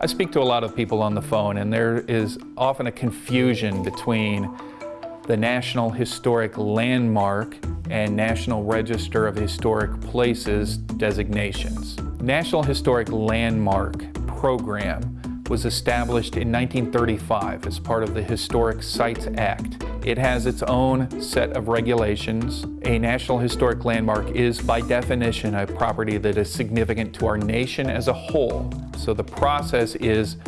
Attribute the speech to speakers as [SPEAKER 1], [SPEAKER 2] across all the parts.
[SPEAKER 1] I speak to a lot of people on the phone and there is often a confusion between the National Historic Landmark and National Register of Historic Places designations. National Historic Landmark program was established in 1935 as part of the Historic Sites Act. It has its own set of regulations. A National Historic Landmark is by definition a property that is significant to our nation as a whole. So the process is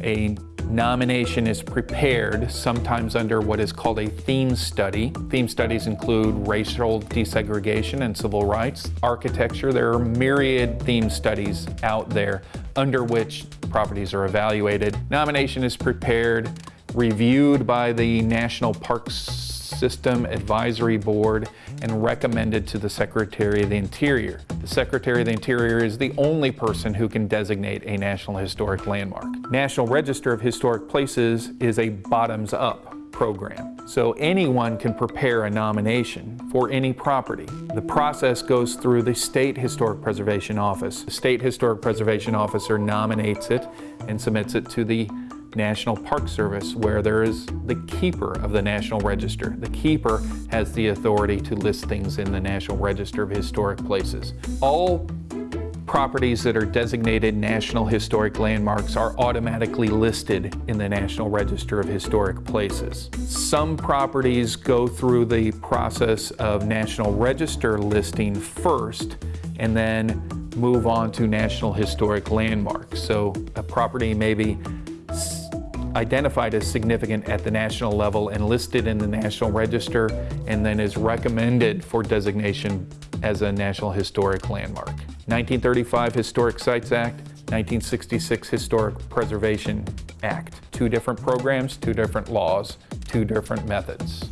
[SPEAKER 1] a nomination is prepared, sometimes under what is called a theme study. Theme studies include racial desegregation and civil rights, architecture. There are myriad theme studies out there under which properties are evaluated. Nomination is prepared, reviewed by the National Parks System Advisory Board and recommended to the Secretary of the Interior. The Secretary of the Interior is the only person who can designate a National Historic Landmark. National Register of Historic Places is a bottoms-up program. So anyone can prepare a nomination for any property. The process goes through the State Historic Preservation Office. The State Historic Preservation Officer nominates it and submits it to the National Park Service where there is the keeper of the National Register. The keeper has the authority to list things in the National Register of Historic Places. All properties that are designated National Historic Landmarks are automatically listed in the National Register of Historic Places. Some properties go through the process of National Register listing first and then move on to National Historic Landmarks. So a property may be identified as significant at the national level and listed in the National Register and then is recommended for designation as a National Historic Landmark. 1935 Historic Sites Act, 1966 Historic Preservation Act. Two different programs, two different laws, two different methods.